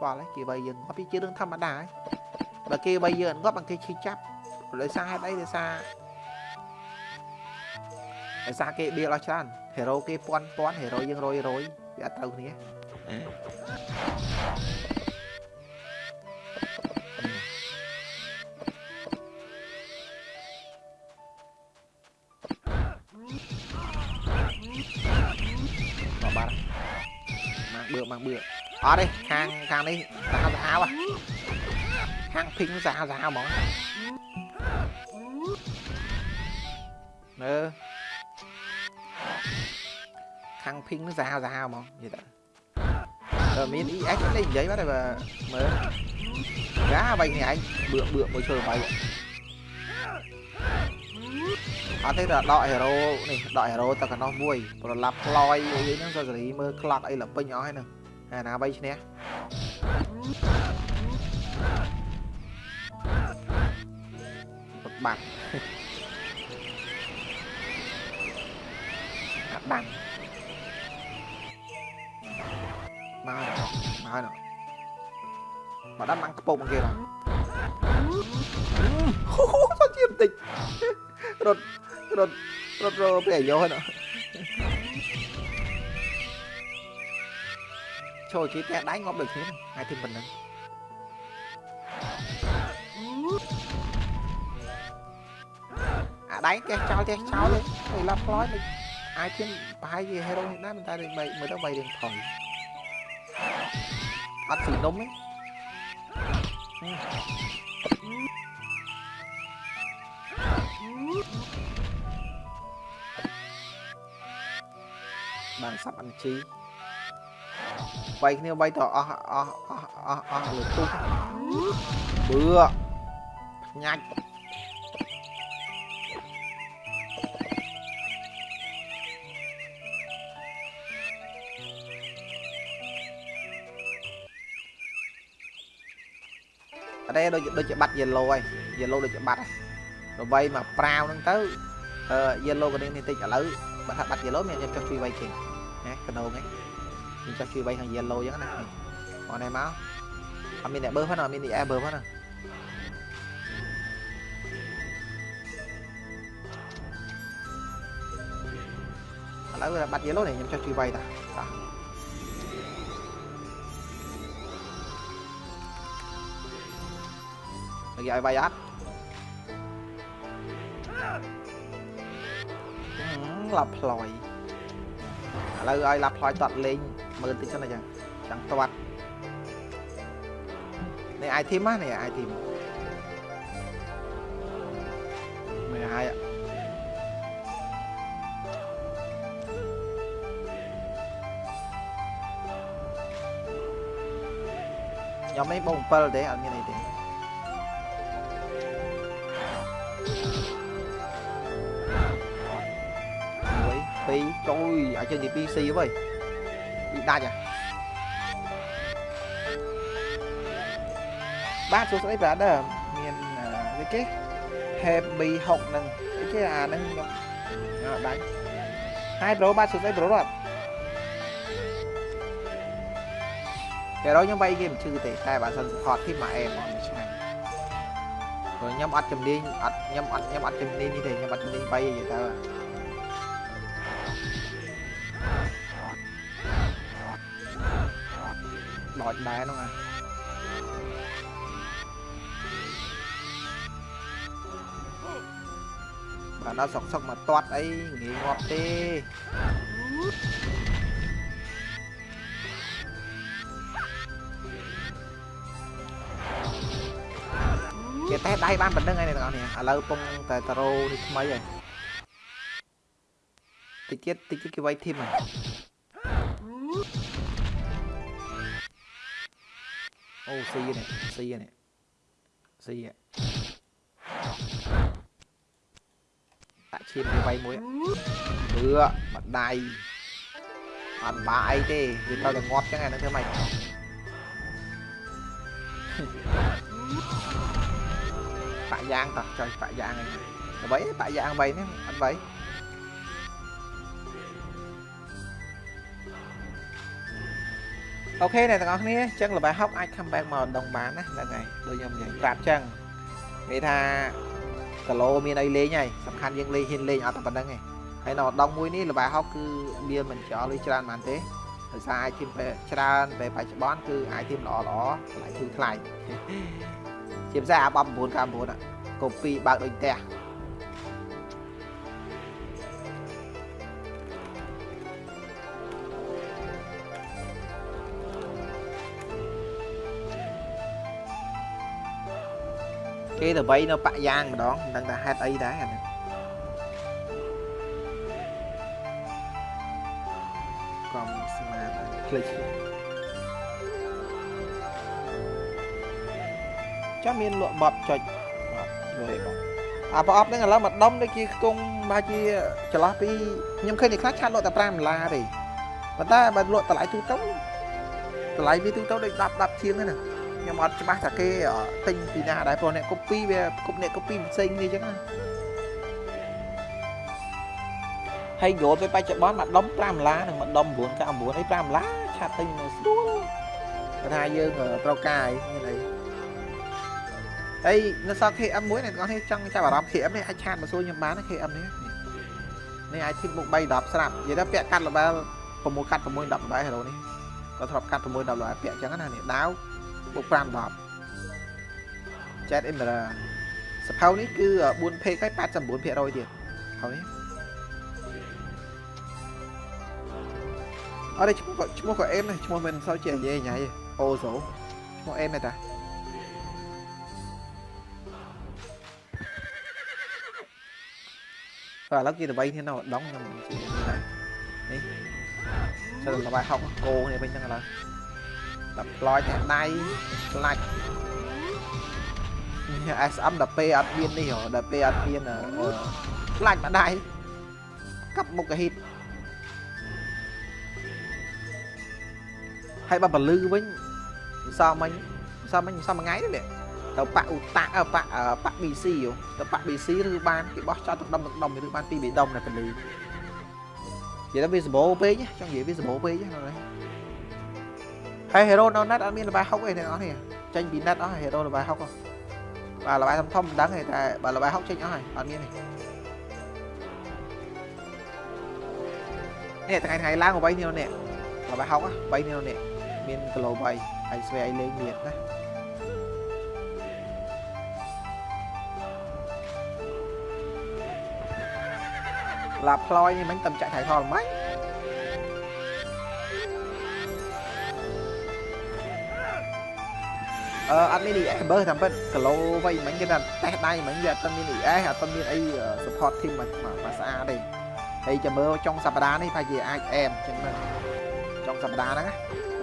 ខ្វល់ហើយគេវាយយើងងាប់វាជារឿងធម្មតាហើយបើគេវាយយើងអត់ងាប់បានគេឈឺចាប់ដោយសារហេតុអីដោយសារដោយសារគេបៀលអស់ច្រើនហេរ៉ូគេពាន់ពាន់ហេរ៉ូយើងរយរយវាអត់ត្រូវគ្នាមកបាត់ម៉ាំងបឿម៉ាំងបឿ អត់ទេខាងខាងនេះសាហាវសាហាវខាងភីងសាហាវសាហាវហ្មងមើខាងភីងនឹងសាហាវសាហាវហ្មងនិយាយទៅអឺមាន EX នេះនិយាយបាត់ហើយបើមើលយ៉ាបែកនេះឯងបឿបឿមួយឈើបែក អត់ទេដល់ដកហេរ៉ូនេះដកហេរ៉ូទៅកណ្ដោះមួយប្រឡាប់ផ្លយអីហ្នឹងក៏សេរីមើលក្លក់អីលពេញអស់ហើយហ្នឹងអាណាបីឈ្នះបាត់អាបាំងមកមកណមកដល់ម៉ាំងខ្ពប់មកគេដល់ហូហូសុំជាបន្តិចរត់រត់រត់រត់ពេលអាយុហ្នឹង ចូលជីតែដៃងាប់ដូចគ្នាហើយទីប៉ុណ្ណឹងអាដៃចេះចោលចេះចោលទេឡាប់ផ្លោយអាចជាប្រហែលជាហេរ៉ូនេះដែរប៉ុន្តែដូចបីមើលទៅបីរៀងថយអត់ស៊ីនំទេបានសាប់អានជី វាយគ្នាវាយទៅអស់អស់អស់អស់អស់លើទុះបឿញ៉ាច់អត់ទេដូចដូចជាបាត់ yellow ហើយ yellow ដូចជាបាត់ហើយដើម្បីមកប្រាវហ្នឹងទៅអឺ yellow ក៏នេះតិចឥឡូវបើថាបាត់ yellow មានខ្ញុំចុះជួយវាយគេណាកដោងហ្នឹង មានចុះជួយវាយខាង yellow អញ្ចឹងណាមកនេះមកអត់មានអ្នកបើផងអត់មានអ្នកបើផងណាឥឡូវបាត់ yellow នេះខ្ញុំចុះជួយវាយតាតានិយាយឲ្យវាយអត់ឡាប់ផ្លយឥឡូវឲ្យឡាប់ផ្លយតត់លេង មើលតិចសិនអញ្ចឹងចង់តាត់នេះ item ណានេះ item មើលហើយខ្ញុំនេះបង7ទេអត់មានអីទេពីរចូលឲ្យចេញទី PC វិញពី ដាច់អាបាទសួស្ដី brother មានអីគេ Happy 6នឹងអីគេអាហ្នឹងខ្ញុំអត់ដាច់ Hi bro បាទសួស្ដី bro អត់តែរយខ្ញុំវាយគេមិនឈឺទេតែបើសិន support ធីមមកអែមអត់ឆ្ងាញ់ព្រោះខ្ញុំអត់ជំនាញអត់ខ្ញុំអត់ខ្ញុំអត់ជំនាញនេះទេខ្ញុំអត់ជំនាញវាយនិយាយទៅ ដចដែរហ្នឹងអាបាទដល់សុកសុកមកតាត់អីងាយងាប់ទេគេតែដៃបានប៉ុណ្្នឹងហើយអ្នកទាំងអស់នេះឥឡូវពងតែតារ៉ូនេះថ្មីហើយតិចទៀតតិចទៀតគេវាយធីមហើយ អូស៊ីនេះស៊ីនេះស៊ីដាក់ឈាមវាយមួយបឿបដៃអត់បាអីទេវាទៅតែងាប់ចឹងអានឹងធ្វើម៉េចបាក់យ៉ាងតោះចុយបាក់យ៉ាងហ្អ្វីបាក់យ៉ាងអ្វីនេះអត់អ្វីអូខេអ្នកទាំងអស់គ្នាអញ្ចឹងល្បែហុកអាច come back មកដងបានណាហ្នឹងហើយដូចខ្ញុំនិយាយប្រាប់អញ្ចឹងនិយាយថាគីឡូមានអីលេងហើយសំខាន់យើងលេងហ៊ានលេងអត់តែប៉ុណ្្នឹងឯងហើយនៅដងមួយនេះល្បែហុកគឺមានមិនចោលឬច្រើនបានទេដោយសារអាចធីមពេលច្រើនពេលបច្ចុប្បន្នគឺអាចធីមល្អល្អថ្លៃធូរថ្លៃជាពិសេសអាប9 99កូពីបើកដូចផ្ទះ គេទៅវៃនៅបាក់យ៉ាងម្ដងមិនដឹងថាហេតុអីដែរអានេះកំស្មាតភ្លេចចាំមានលក់បបចុចបបយបងអាប្រអប់ហ្នឹងឥឡូវមកដុំដូចជាខ្ទង់បាជាចន្លោះពីខ្ញុំឃើញនេះខ្លះឆាត់លក់តែ5ដុល្លារទេប៉ុន្តែបើលក់តម្លៃទូទៅតម្លៃវាទូទៅដូច10 10ជាងហ្នឹងណា ខ្ញុំអត់ច្បាស់ថាគេទិញពីណាដែរព្រោះអ្នក copy វាគប់អ្នក copy ផ្សេងគ្នាអញ្ចឹងណាហើយយល់ទៅបច្ចុប្បន្នមកដុំ5ដុល្លារនិងមកដុំ999អី5ដុល្លារឆាត់ទិញនៅស្រួលគាត់ថាយើងត្រូវការអីមានអីហើយនៅសល់ KM មួយអ្នកទាំងអស់គ្នាចង់ចាប់អារម្មណ៍ KM នេះអាចឆាតមកសួរខ្ញុំបាន KM នេះនេះអាចធីមមុខ3 10ស្រាប់និយាយថាពាក់កាត់ level 6កាត់6 10 level hero នេះគាត់ធ្លាប់កាត់6 10 level ពាក់អញ្ចឹងណានេះដាវ បូក5 10 Jet Emerald សភៅនេះគឺ 4P ហើយ89%ទៀតហើយនេះអត់ទេឈ្មោះក៏ឈ្មោះក៏អេមដែរឈ្មោះមិនសូវជានិយាយញ៉ៃអូសូឈ្មោះអេមទេតាបាទឥឡូវគេទៅ3គ្នានៅដងខ្ញុំនេះចូលទៅបាយហុកគោនេះវិញហ្នឹងឥឡូវ ដល់ផ្លោយតែដៃខ្លាច់ SM ដល់ពេលអត់មាននេះហ៎ដល់ពេលអត់មានខ្លាច់ម្ដាយកាប់មុខកាហ៊ីតហើយបើពលឺវិញសមិញសមិញសមួយថ្ងៃនេះទៅប៉ាឧតាប៉ាប៉ា BC ទៅប៉ា BC ឬបានគេបោះចោលទឹកដុំទឹកដុំឬបានពីបេដុំនៅពលឺនិយាយថាវាសម្បូរពេកចង់និយាយវាសម្បូរពេកហ្នឹងហើយ hero នៅ net អត់មានល្បែហុកទេអ្នកនរនេះចេញពី net អស់ hero ល្បែហុកបាទល្បែធំធំមិនដឹងទេតែបើល្បែហុកចេញអស់ហើយអត់មានទេនេះថ្ងៃថ្ងៃឡើង8នេះនេះល្បែហុក3នេះនេះមានគីឡូ3ហើ អឺអត់មាន ES បើតាមពិតគីឡូវៃមិញគេថាតេះដៃមិញវាអត់មាន ES អត់មានអី support team មកមកស្អាតទេហើយចាំមើលចុងសប្តាហ៍នេះប្រហែលជាអាចអែមចឹងហ្នឹងចុងសប្តាហ៍ហ្នឹងហ្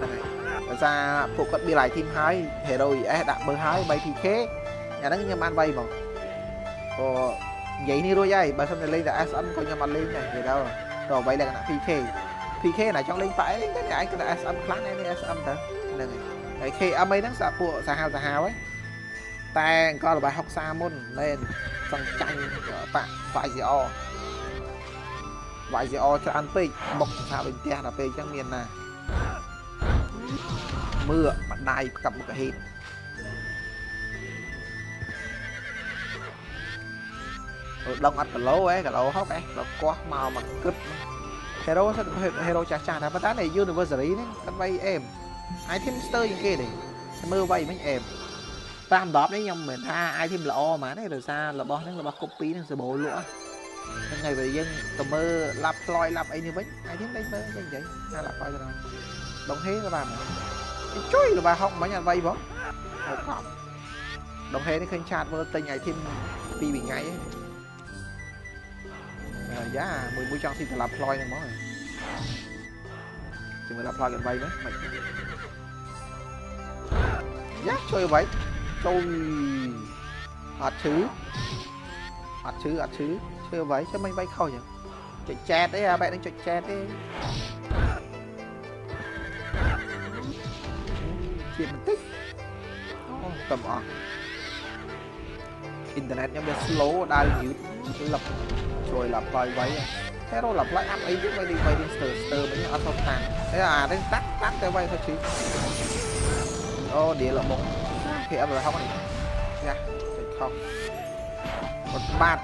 នឹងហើយដោយសារពួកគាត់មាន live team ហើយ Hero ES ដាក់បើហើយ 3PK អាហ្នឹងខ្ញុំបានវៃហ្មងព្រោះនិយាយនេះរួចហើយបើសិនតែលេងតែ SN ក៏ខ្ញុំអត់លេងដែរនិយាយទៅទៅអ្វីលក្ខណៈ PK PK ណាចង់លេងប៉ែលេងតែឯងគិតថា SN ខ្លាំងឯនេះ SM ទៅហ្នឹងហើយ ហើយ KM អីហ្នឹងសាពួកសាហាវសាហាវហ្នឹងតែអង្គរបស់60មុនមែនសង្ចាញ់បាក់ YCR YCR ច្រើនពេកបុកថាដូចផ្ទះដល់ពេលអញ្ចឹងមានណាមើលម្ដាយកាប់មុខហេតដងអត់គីឡូឯងគីឡូហុកឯងដល់កោះមកមកគិត hero សិត hero ចាស់ចាស់តែប៉ុន្តែ University នេះគាត់បីអេម អាយធីមស្ទើជាងគេទេមើលវៃមិញអែម5 10នេះខ្ញុំមិនថាអាយធីមល្អហ្មងទេដោយសាររបស់ហ្នឹងរបស់ copy ហ្នឹងសបោលក់ហ្នឹងហើយបើយើងទៅមើលឡាប់ផ្លយឡាប់អីនេះវិញអាយធីមដេញមើលចឹងចឹងណាឡាប់ផ្លយទៅដងហេក៏បានជួយរបស់ហុកមិញអត់វៃបងហៅកប់ដងហេនេះឃើញឆាតមើលទិញអាយធីមពីរថ្ងៃឯងយ៉ាមួយមួយចង់ស៊ីតឡាប់ផ្លយហ្នឹងហ្មង ជាមួយឡាប់ផ្លយกันវៃមើលមិនយ៉ាជួយអ្វីចូលអត់ឈឺអត់ឈឺអត់ឈឺឈឺអ្វីចាំមិនបីខុសចឹងចុចចែតទេអាបែបនេះចុចចែតទេជាបន្តិចអូកំអស់អ៊ីនធឺណិតខ្ញុំវា slow ដើរយឺតលឹបជួយឡាប់ផ្លយໄວ hero ឡាប់ឡាយអាប់អីទៀតបីនេះបី thế rồi lặp lại ăn ấy biết vậy đi vậy đi từ từ mấy người ăn không tàn thế à đến tắt tắt cái vậy thôi chứ. Ô địa là một thì em rồi không anh nha không. Một bạt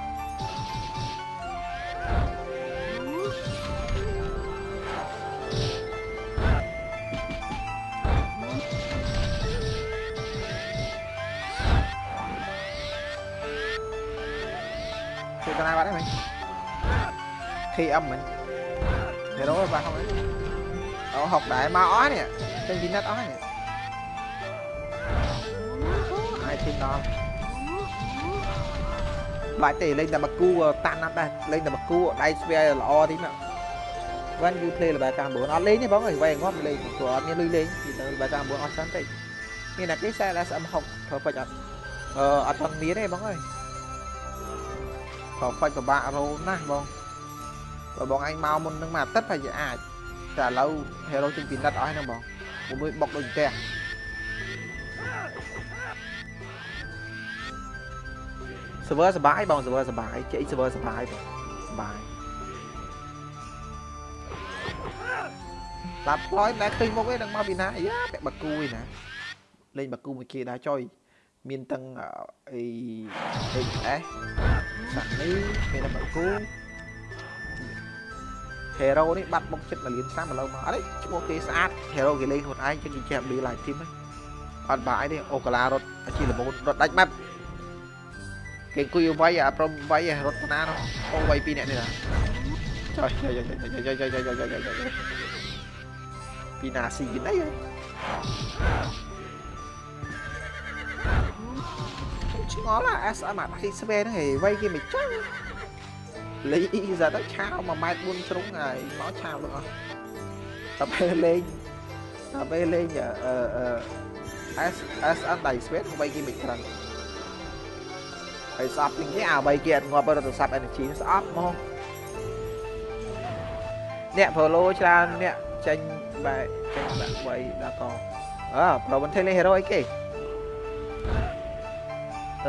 Cái này bạn đấy mình khi âm mình. Thì đó rồi ba không ấy. Đó học đại ma ó nè, trên chính nhất ó nè. Ai tin đó? Bài tỷ lên là bậc cu ờ, tan nắp đây. Lên là bậc cu đây spare là o tí nào vẫn như play là bài cam bốn nó lên nhé, bóng người vay ngót lên của như lên lên thì tới bài cam bốn on sáng tỷ như là cái xe là sẽ học thở phải chặt ờ ở trong mía đây, bóng ơi. Thở phải của bạn rồi, nè, bóng. បើបងឯងមកមុននឹងមកអាទិត្យប្រហែលជាអាចតែឥឡូវ hero ចេញពីណិតអស់ហ្នឹងបងមួយបុកដូចផ្ទះ server សបាយបង server សបាយជិះ server សបាយបងសបាយឡាប់ផ្លោយតែឃើញមុខឯងនឹងមកពីណាយ៉ាពាក់បាគូឯណាលេងបាគូមួយគេដែរចុយមានទាំងអី HS សាក់នេះមានតែបាគូ hero នេះបាត់មុខចិត្តមួយលានឆ្នាំឥឡូវមកអត់ទេឈ្មោះគេស្អាត hero គេលេងខ្លួនឯងជិះគេចេះ blue live team ហ្នឹងអត់បាយទេអូកាឡារត់ជាលមូនរត់ដាច់ម៉ាត់គេអង្គុយវាយអាព្រមវាយរត់តាណានោះអូវាយពីរអ្នកនេះណាចុយចុយចុយចុយចុយចុយចុយចុយចុយចុយចុយពីណាស៊ីគេអីឆ្ងល់ណា SM អាដៃស្វែហ្នឹងហេវាយគេមិនចឹង លេងអ៊ីសាទៅឆាវ1ម៉ែត្រ4ជ្រុងហើយមកឆាវទាំងអស់តែពេលលេងតែពេលលេងអឺអឺ S S N ដៃស្វេតបីគេមិនក្រាន់ហើយស្អប់ជាងគេអាបីគេអត់ងាប់រត់ទៅសាប់ energy ស្អប់ហ្មងអ្នក follow ច្រើនអ្នកចេញបែកចេញដាក់ໄວដាក់កអើ pro មិនថេលេ hero អីគេ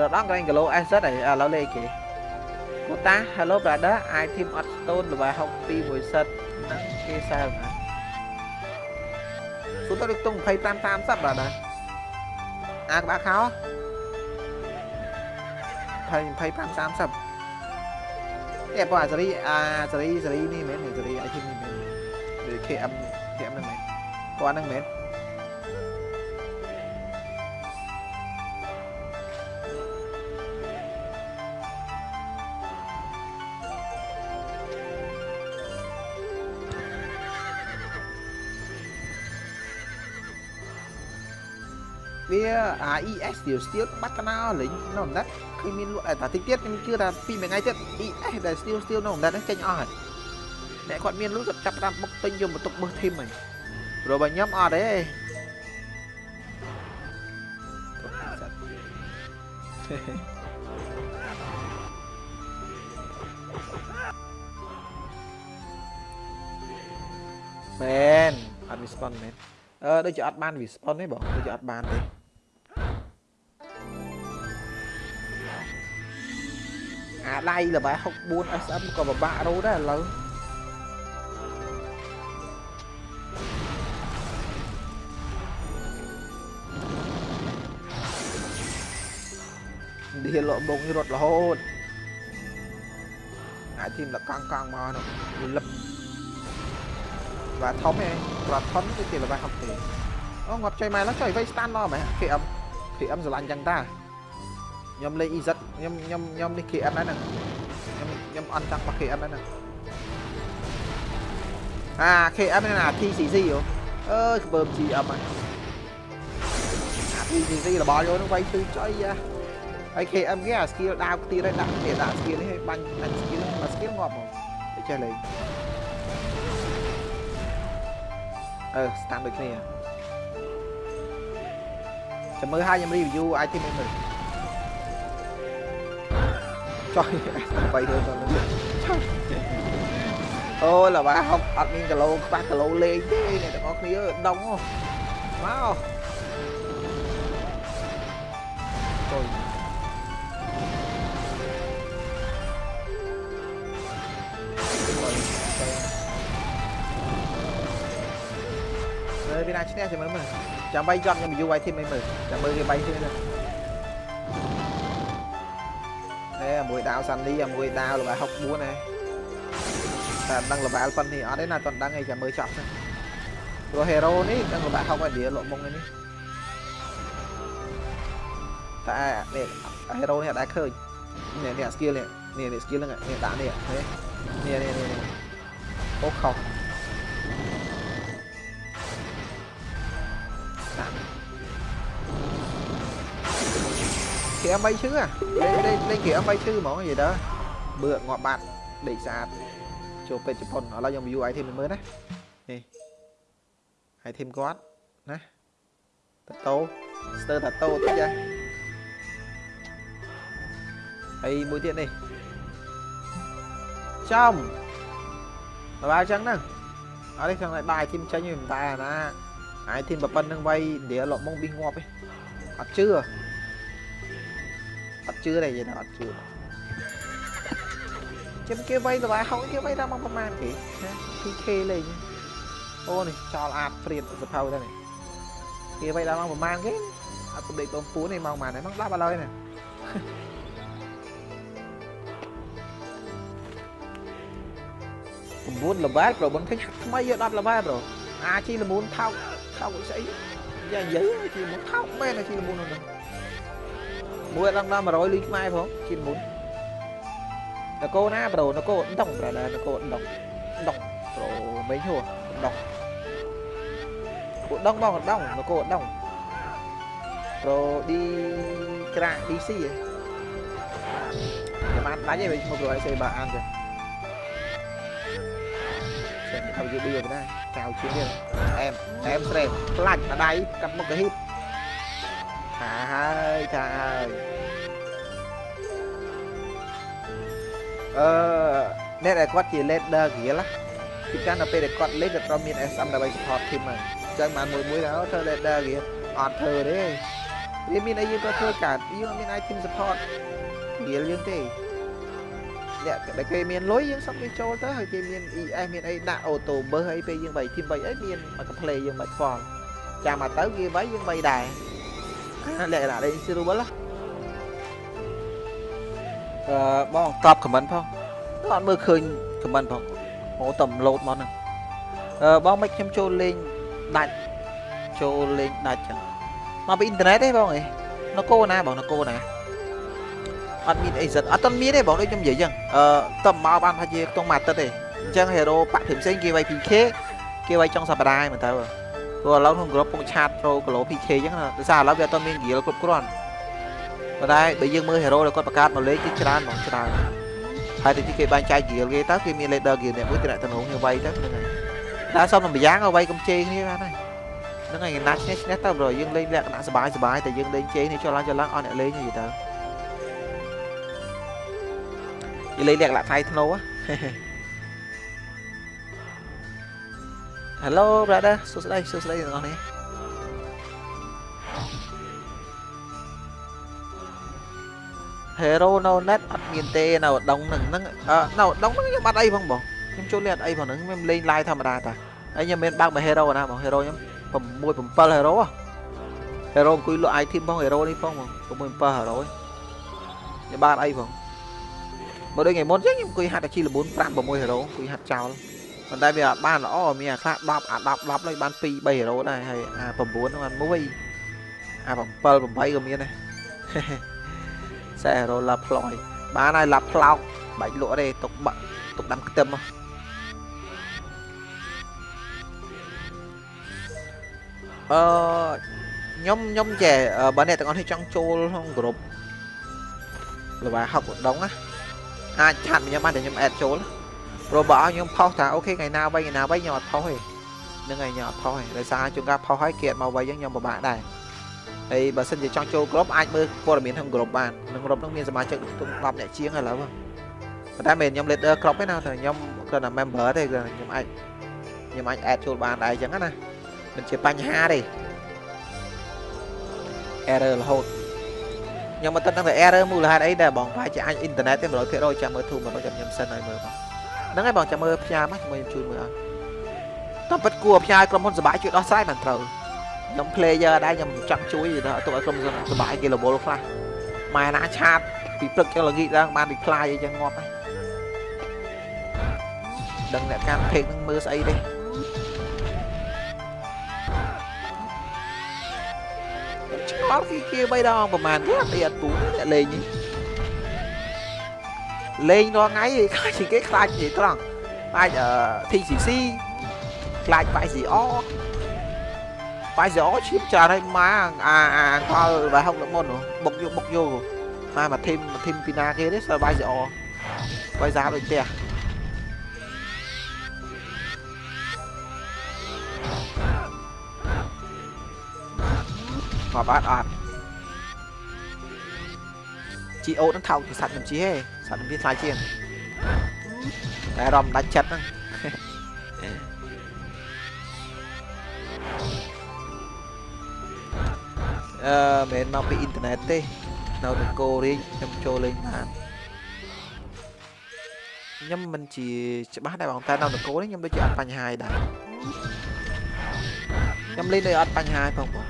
រត់ដល់ក្រែងគីឡូ S ហើយឥឡូវលេងគេ កូតា Hello brother អាយធីមអត់ stone ល្បែ62មួយសិតហ្នឹងគេសើណាសួរទៅដូចទុំ25 30 brother អាក្បាក់ខោ20 25 30នេះបងអាសេរីអាសេរីសេរីនេះមែនសេរីអាយធីមនេះមែន KM KM ហ្នឹងមែនគាត់ហ្នឹងមែន ES ស្ទៀវស្ទៀវបាត់កណាលេងនៅអំណាត់ឃើញមានលក់តែតិចទៀតខ្ញុំជឿថាពីមួយថ្ងៃទៀត ES ដែលស្ទៀវស្ទៀវនៅអំណាត់ហ្នឹងចេញអស់ហើយអ្នកគាត់មានលក់គាត់ចាប់តាមបុកទិញយកមកទុកមើលធីមហ្នឹងព្រោះបើខ្ញុំអត់ទេមែនអត់ response មែនអឺដូចជាអត់បាន response ទេបងដូចជាអត់បានទេ អាដៃល្បែ64 SM ក៏ពិបាករោដែរឥឡូវឌីលក់បងរត់រហូតអាចធីមលកង់កង់មកនោះលឹបបាទធំឯងប្រត់ធំគឺជាល្បែហុកទេអូងាប់ចុយម៉ែឡើយចុយវៃស្តានមកមែន KM KM ស្រឡាញ់ចឹងតា ខ្ញុំលេង EZ ខ្ញុំខ្ញុំខ្ញុំនេះ KM ដែរហ្នឹងខ្ញុំខ្ញុំអន់ចង់មក KM ដែរហ្នឹងអា KM ហ្នឹងអា TCC យោអើយក្បឺម GM ហ្នឹងអា TCC របស់យោហ្នឹងវៃគឺចុយយ៉ាហើយ KM គេអា skill ដាវខ្ទារឯដាក់គេដាក់ skill នេះឲ្យបាញ់អា skill មក skill ងាប់មកតែចេះលេងអឺស្តាំដូចគ្នាចាំមើលឲ្យខ្ញុំ review item នេះមើល ចុយ800ដុល្លារអូលបាហុកអត់មានគីឡូខ្វះគីឡូលេងទេអ្នកទាំងអស់គ្នាដុំមកចុយើវាណាឈ្នះចាំមើលមើលចាំបីចប់ខ្ញុំយូរ IT មិនមើលចាំមើលវាបីឈ្នះទៅ មួយដាវសាន់នីមួយដាវល្បែ64ណាតែដឹងល្បែប៉ុណ្នេះអត់ទេណាតន់ដឹងឯងចាំមើលចប់ទៅព្រោះ hero នេះដឹងល្បែ60ឯនេះលក់មុងឯនេះតែនេះ hero នេះអត់ដែរឃើញនេះនេះ skill នេះនេះនេះ skill ហ្នឹងនេះដាក់នេះនេះនេះនេះអូខុស គេអមបីឈឺលេងលេងលេងគេអមបីឈឺហ្មងនិយាយទៅបឺងាប់បាត់ដេកស្អាតចូលពេទ្យជប៉ុនឥឡូវខ្ញុំ view item មើលណានេះ item គាត់ណាតតោស្ទើរតតោតិចហ៎ហើយមួយទៀតនេះចំបើអញ្ចឹងហ្នឹងអត់ទេចង់ឲ្យបាយ item ចេញវិញតែអាណា item ប៉ុណ្្នឹងវៃនិយាយលក់មកប៊ីងាប់ឯងអត់ជឿ អត់ជឿទេនិយាយថាអត់ជឿចាំគេវៃតបាយហុកគេវៃតាមមកប្រហែលគេ PK លេងអូនេះចោលអាតព្រៀតសភៅទៅនេះគេវៃដល់មកប្រហែលគេអត់ប្រដេកបងពួននេះមកប្រហែលហ្នឹងមក10ឥឡូវនេះ9ល្បែប្រូបងឃើញថ្មីយក10ល្បែប្រូអាជីលមូនថោកថោកស្អីយ៉ាយើជីលមូនថោកមែនជីលមូនហ្នឹ ងមួយដល់ដល់100លីខ្មែរផងជីលមូននគរណាប្រូនគរដងប្រដែរនគរដងដងប្រូមិនហួដងពួកដងបងដងនគរដងប្រូឌីក្រា DC ហ៎បានដាច់ឯងមកប្រូឲ្យសេបាអានទៅចេះឲ្យយូរយូរដែរកៅជាងទៀតអែមអែមស្រេមផ្លាច់ម្ដាយកាត់មុខកាហ៊ីប ថាហើយថាហើយអឺអ្នកដែលគាត់ជា leader គ្រាលពីកាលដល់ពេលដែលគាត់លេងគាត់ត្រូវមាន SM ដើម្បី support team ហ្នឹងអញ្ចឹងបានមួយមួយទៅធ្វើ leader គ្រាអត់ធ្វើទេវាមានអីយើងក៏ធ្វើកើតយើងមាន item support គ្រាលយើងទេអ្នកដែលគេមានលុយយើងសុំគេចូលទៅហើយគេមាន ES មានអីដាក់ auto burst អីពេលយើងបី team បីអីមានមក play យើងមិនខ្វល់ចាំមកទៅគេបីយើងបីដែរ លក្ខណៈលេង server ណាអឺបងតបខមមិនផងអត់មើលឃើញខមមិនផងអូតំឡូតមកហ្នឹងអឺបងមិនខ្ញុំចូលលេងដាច់ចូលលេងដាច់ចឹងមកពីអ៊ីនធឺណិតទេបងអីនគរណាបងនគរណាអត់មានអីសិតអត់ទាន់មានទេបងដូចខ្ញុំនិយាយចឹងអឺតើមកបានថាជាខ្ទង់មួយអាទិត្យទេអញ្ចឹង hero បាក់ផ្សេងៗគេវាយ PK គេវាយចុងសប្តាហ៍មើលទៅ ព្រោះឥឡូវក្នុងក្របពុកឆាតប្រូគីឡូ PK អញ្ចឹងណាដោយសារឥឡូវវាអត់មានហ្គីលគ្រប់គ្រាន់ប៉ុន្តែបើយើងមើលហេរ៉ូដែលគាត់បង្កើតមកលេខគឺច្រើនហ្មងច្រើនហើយតែគេបែងចែកហ្គីលគេតើគេមាន leader ហ្គីលអ្នកមួយតំណងគ្នាវៃទៅហ្នឹងហើយតែសុំតែម្យ៉ាងឲ្យវៃកំជេរគ្នាបានហើយហ្នឹងហើយណាត់ឈ្នះឈ្នះទៅប្រយើងលេងលក្ខណៈសបាយសបាយតែយើងលេងជេរនេះចុះឡើងចុះឡើងអត់អ្នកលេងយីទៅនិយាយលក្ខណៈថៃធ្នូហ៎ Hello brother សួស្តីសួស្តីទាំងអស់នេះ Hero no net អត់មានទេនៅដងហ្នឹងហ្នឹងនៅដងហ្នឹងខ្ញុំអត់អីផងបងខ្ញុំចូលលេងអត់អីផងហ្នឹងខ្ញុំលេង live ធម្មតាតាហើយខ្ញុំមានបើកមួយ Hero ណាបង Hero ខ្ញុំ6 7 Hero Hero អង្គុយលក់ item ផង Hero នេះផងបង6 7 Hero ខ្ញុំបានអីផងមកដូចថ្ងៃមុនចឹងខ្ញុំអង្គុយហាត់តែជីល4 5 6 Hero អង្គុយហាត់ចោល ប៉ុន្តែវាអត់បានល្អមានអាខ្លះ10អា10 10ហើយបាន2 3 Hero ដែរហើយអា9ហ្នឹងបាន1អា7 8ក៏មានដែរសែរ៉ូឡាផ្លយបានហើយឡាផ្លោកបាច់លក់ទេទុកបាក់ទុកដាំខ្ទឹមអឺខ្ញុំខ្ញុំចេះបើអ្នកទាំងអស់នេះចង់ចូលក្នុងក្រុមលបាហុកដងណាអាចឆាត់ខ្ញុំបានតែខ្ញុំអេតចូលព្រោះបើឲ្យខ្ញុំផុសថាអូខេថ្ងៃណាវៃថ្ងៃណាវៃខ្ញុំអត់ផុសទេនឹងហើយខ្ញុំអត់ផុសទេដោយសារជួនកាលផុសឲ្យគេអត់មកវៃខ្ញុំពិបាកដែរហើយបើសិនជាចង់ចូលក្រុមអាចមើលព័ត៌មានក្នុងក្រុមបានក្នុងក្រុមនោះមានសមាជិកទុំ10អ្នកជាងឥឡូវប៉ុន្តែមិនខ្ញុំ leader ក្រុមទេណាតែខ្ញុំគ្រាន់តែ member ទេគឺខ្ញុំអាចខ្ញុំអាច add ចូលបានដែរអញ្ចឹងណាមិនជាបញ្ហាទេ error រហូតខ្ញុំមិនដឹងថា error មូលហេតុអីដែរបងប្រហែលជាអាចអ៊ីនធឺណិតទេ100%ចាំមើលធូរ100ចាំខ្ញុំសិនឲ្យមើលបង ហ្នឹងហើយបងចាំមើលផ្ញើមកជាមួយខ្ញុំជួយមើលអត់តាមពិតគួរផ្ញើក្រុមហ៊ុនសបាយជួយដោះស្រាយបានត្រូវខ្ញុំ player ដែរខ្ញុំចង់ជួយទៅទុកឲ្យក្រុមហ៊ុនសបាយគេរវល់ខ្លះម៉ែណាឆាតពីព្រឹកចុះល្ងាចឡើងបាន reply អីចឹងងាប់ហើយដឹងអ្នកកាន់ page នឹងមើលស្អីទេឆ្ងល់គេគេបីដងប្រហែលគេអត់អត់ពូអ្នកលេងនេះ លេងរាល់ថ្ងៃខ្លាចគេខ្លាចនិយាយត្រង់ខ្លាច TCC ខ្លាច YCR YCR ឈៀបច្រើនហើយម៉ាអាអាផលវ៉ៃហុកដល់មុនបុកយកបុកយកម៉ាមកធីមធីមពីណាគេទេសើ YCR បាយសាដូចផ្ទះមកបាត់អត់ជីអូនឹងថោកពីសัตว์ខ្ញុំជីហេ សัตว์ខ្ញុំវាថ្លៃជាងតែរំដាច់ចិត្តហ្នឹងអឺមិនមកពីអ៊ីនធឺណិតទេនៅនគររាជខ្ញុំចូលលេងបានខ្ញុំមិនជាច្បាស់ដែរបងតែនៅនគរនេះខ្ញុំដូចជាអត់បញ្ហាដែរខ្ញុំលេងដូចអត់បញ្ហាផងបង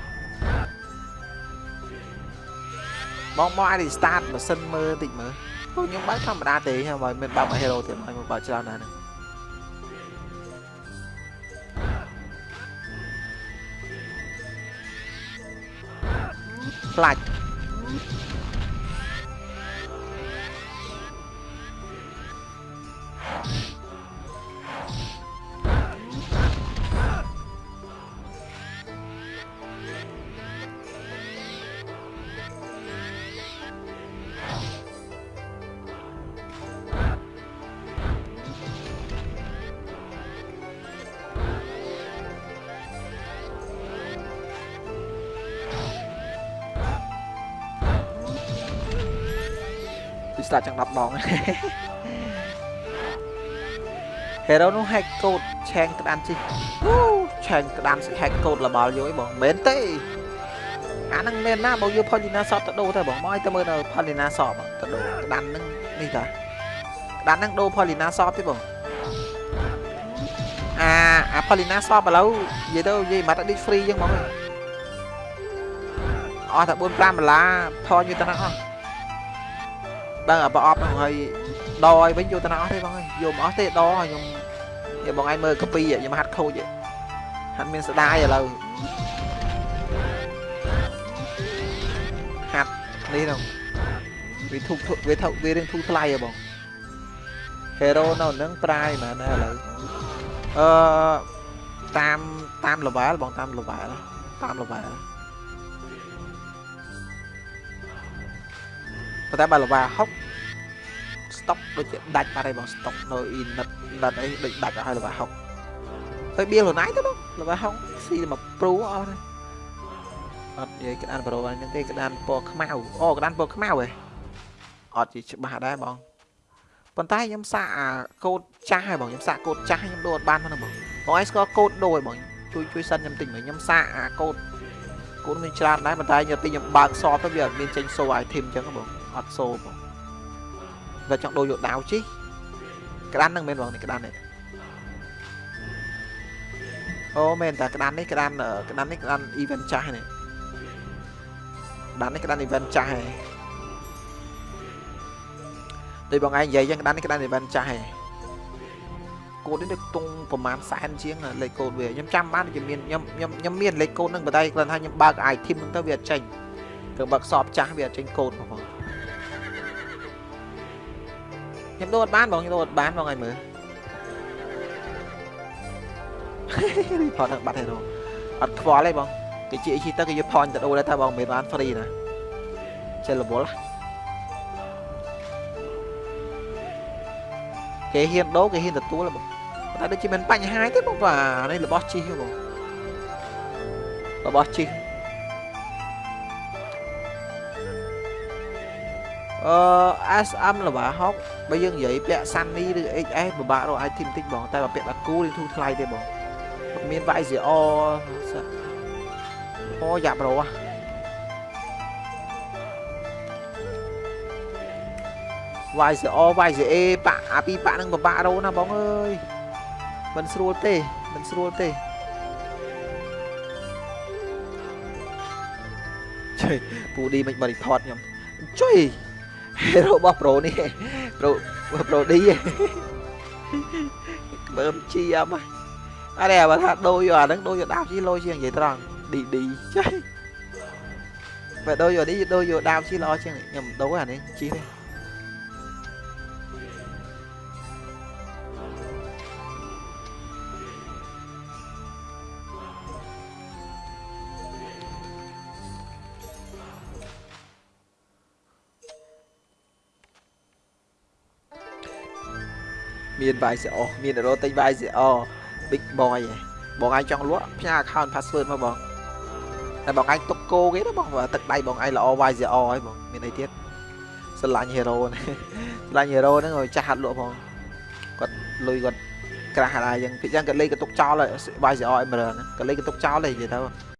បងមកអាច restart ម៉ាស៊ីនមើលតិចមើល ខ្ញុំបើកធម្មតាទេហើយមិនបើកមក hero ទៀតហើយមកបើកច្រើនណាស់ហ្នឹងខ្លាច់ ស្ដាប់ចឹង10ដង Hero នោះ hack code ឆែងក្តានជីអូឆែងក្តាន hack code លបល់យកអីបងមែនទេអាហ្នឹងមែនណាបើយក Polina Shop ទៅដូរទៅបងមកឲ្យទៅមើលនៅ Polina Shop ទៅដូរក្តានហ្នឹងនេះតាក្តានហ្នឹងដូរ Polina Shop ទេបងអាអា Polina Shop ឥឡូវនិយាយទៅនិយាយមកតែ free ចឹងបងអស់តែ4 5ដុល្លារថយយកទៅហ្នឹងអស់ ដឹងអាប្រអប់ហ្នឹងហើយដឲ្យវិញយកទៅណាអស់ទេបងអើយយកមិនអស់ទេដឲ្យខ្ញុំនិយាយបងឯងមើលកាពីខ្ញុំហាត់ខូចហាត់មានស្ដាយឥឡូវហាត់នេះហ្នឹងវាធុកវាធុកវារៀងធូរថ្លៃហ៎បង Hero នៅនឹងប្រាយមែនឥឡូវអឺតាមតាម level បងតាម level តាម level ប៉ុន្តែបើលវ៉ា60ស្តុកដូចជាដាច់បាត់ហើយបងស្តុកនៅអ៊ីនិតនិតអីដូចដាច់អស់ហើយលវ៉ា60ហើយបៀលខ្លួនឯងទៅបងលវ៉ា60ស៊ីមកព្រូអស់ហើយអត់និយាយក្តានប្រូហ្នឹងទេក្តានពណ៌ខ្មៅអូក្តានពណ៌ខ្មៅហ៎អត់ជាច្បាស់ដែរបងប៉ុន្តែខ្ញុំសាកអាកូដចាស់ហើយបងខ្ញុំសាកកូដចាស់ខ្ញុំដូរអត់បានផងបងបងឯងស្គាល់កូដដូរហើយបងជួយជួយសិនខ្ញុំតិចមើលខ្ញុំសាកអាកូដកូដមានច្រើនដែរប៉ុន្តែខ្ញុំទីខ្ញុំបើកសតទៅវាអត់មានចេញសូ item អញ្ចឹងបង អត់សូបងតែចង់ដូរយកដាវជីក្តានហ្នឹងមែនបងនេះក្តាននេះអូមែនតាក្តាននេះក្តានក្តាននេះក្តាន event ចាស់នេះក្តាននេះក្តាន event ចាស់ហ៎ដូចបងឯងនិយាយចឹងក្តាននេះក្តាន event ចាស់ហ៎កូដនេះដូចតុងប្រហែលសែនជាងលេខកូដវាខ្ញុំចាំបានជាមានខ្ញុំខ្ញុំខ្ញុំមានលេខកូដហ្នឹងប៉ុន្តែគ្រាន់ថាខ្ញុំបើក item ហ្នឹងទៅវាអត់ចេញគឺបើកសອບចាស់វាអត់ចេញកូដបង ខ្ញុំដូរអត់បានបងខ្ញុំដូរអត់បានបងឲ្យមើលរីផតបាត់ហេរ៉ូអត់ខ្វល់ទេបងគេជាជីទៅគេយក point ទៅដូរដែរតែបងមិនបាន free ណាចេះរវល់គេហ៊ានដូរគេហ៊ានទទួលបងតែដូចជាមិនបញ្ហាទេបងបាទនេះរបស់ជីបងរបស់ជី អឺ SM លបា60បើយើងនិយាយពាក់ Sunny ឬ XS ពិបាករក item តិចបងតែបើពាក់បាគូនេះធូរថ្លៃទេបងមាន YZR អូយ៉ាប់ប្រូហ៎ YZR YZA ប៉ាអាពីប៉ានឹងពិបាករោណាបងអើយមិនស្រួលទេមិនស្រួលទេជួយពូឌីមិនបរិផតខ្ញុំជួយ hero របស់ pro នេះ pro pro D មើលជីអមអរេបើថាដូរយកអាហ្នឹងដូរយកដាវជីលោជាងនិយាយត្រង់ D D ចុយបើដូរយកនេះដូរយកដាវជីល្អជាងខ្ញុំដូរអានេះជីទេ មានវាយសអមានរោទិញវាយសអ big boy ហ៎បងឯងចង់លក់ផ្ញើ account password មកបងតែបងឯងទុកគោគេណាបងបើទឹកដៃបងឯងល្អ YZO ហើយបងមានអីទៀតស្រឡាញ់ hero ណាស្រឡាញ់ hero ហ្នឹងឲ្យចាស់ហាត់លក់ផងគាត់លុយគាត់ក្រាស់ហើយអញ្ចឹងពីអញ្ចឹងគាត់លេងកតុកចោលហើយ YZO អេមរ៉ាណាគាត់លេងកតុកចោលហើយនិយាយទៅ